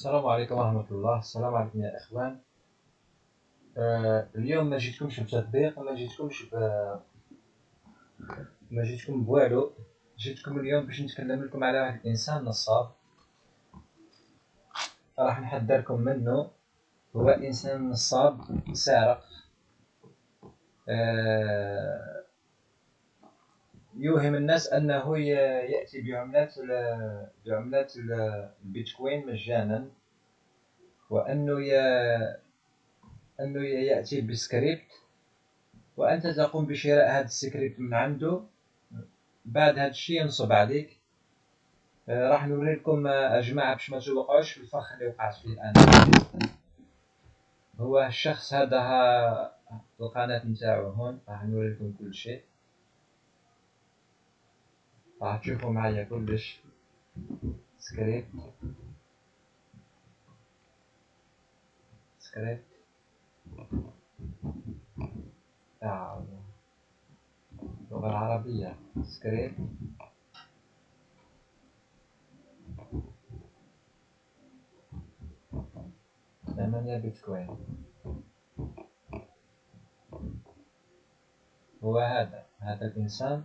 السلام عليكم ورحمة الله السلام عليكم يا إخوان آه اليوم ما جيتكمش بتطبيق؟ ما جيتكمش ب ما جيتكم بوالو جيتكم اليوم باش نتكلم لكم على واحد الإنسان نصاب. راح نحذركم منه. هو إنسان نصاب سارق. آه يوهم الناس أنه يأتي بعملات بعملات البيتكوين مجانا وأنه ي... أنه يأتي بسكريبت وأنت تقوم بشراء هذا السكريبت من عنده. بعد هذا الشيء ينصب عليك. آه، راح نوري لكم أ جماعة باش ما توقعوش في الفخ اللي وقعت فيه الآن. هو الشخص هذا ها القناة نتاعو هون راح نوري لكم كل شيء. راح تشوفوا معايا كلش script script تاع اللغة العربية. سكريبت ثمانية بيتكوين. هو هذا. هذا الإنسان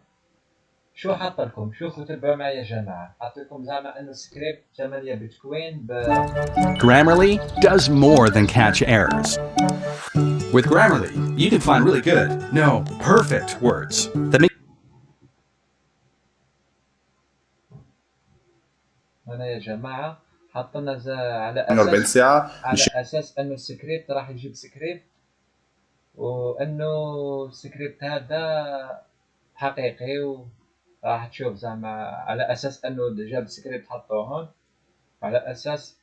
شو حط لكم شوفوا تبعوا معي يا جماعة؟ حط لكم زعما إنه سكريبت 8 بتكوين ب Grammarly does more than catch errors. With Grammarly, you can find really good, no, perfect words that make هنا يا جماعة حطنا على 48 أساس ساعة. على أساس إنه السكريبت راح يجيب سكريبت وإنه السكريبت هذا حقيقي و راح تشوف زعما على أساس إنه جاب سكريبت حطوه هون على أساس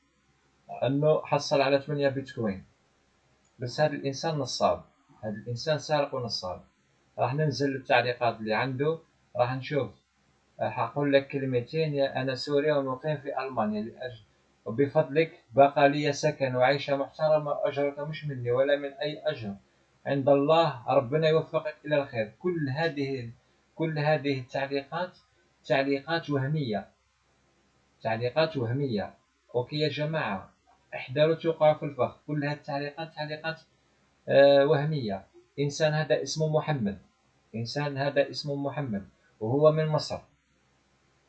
إنه حصل على 8 بيتكوين. بس هذا الإنسان نصاب. هذا الإنسان سارق ونصاب. راح ننزل التعليقات اللي عنده. راح نشوف. حقول لك كلمتين يا أنا سوري ومقيم في ألمانيا لأجل. وبفضلك بقى لي سكن وعيشة محترمة أجرك مش مني ولا من أي أجر. عند الله ربنا يوفقك إلى الخير. كل هذه كل هذه التعليقات تعليقات وهمية. تعليقات وهمية. أوكي يا جماعة احذروا توقعوا في الفخ. كل هذه التعليقات تعليقات آه وهمية. إنسان هذا اسمه محمد. إنسان هذا اسمه محمد. وهو من مصر.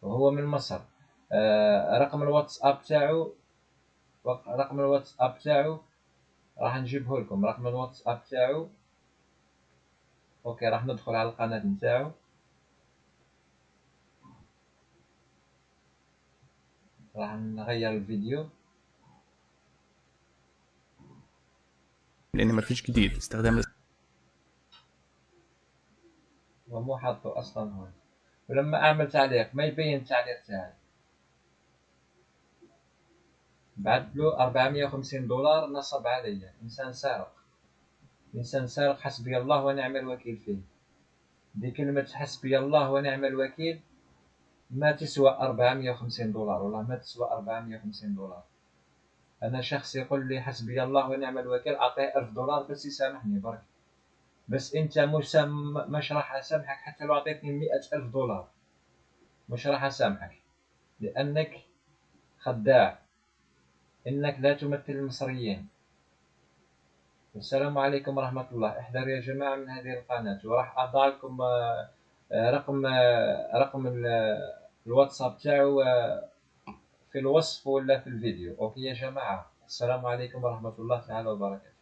وهو من مصر. آه رقم الواتساب تاعو رقم الواتساب تاعو راح نجيبه لكم رقم الواتساب تاعو. أوكي راح ندخل على القناة نتاعو. راح نغير الفيديو. لأن مفيش جديد. استخدام ومو حاطه أصلا هون. ولما أعمل تعليق ما يبين التعليق تاعي. بعت له 450 دولار نصب علي. إنسان سارق. إنسان سارق حسبي الله ونعم الوكيل فيه. دي كلمة حسبي الله ونعم الوكيل. ما تسوى 450 دولار والله ما تسوى 450 دولار. أنا شخص يقول لي حسبي الله ونعم الوكيل أعطيه 1000 دولار بس يسامحني برك. بس أنت مش مش راح أسامحك حتى لو أعطيتني 100000 دولار. مش راح أسامحك. لأنك خداع. إنك لا تمثل المصريين. السلام عليكم ورحمة الله. احذروا يا جماعة من هذه القناة. وراح اضع لكم آه، رقم آه، رقم الواتساب تاعو آه، في الوصف ولا في الفيديو. أوكي يا جماعة السلام عليكم ورحمة الله تعالى وبركاته.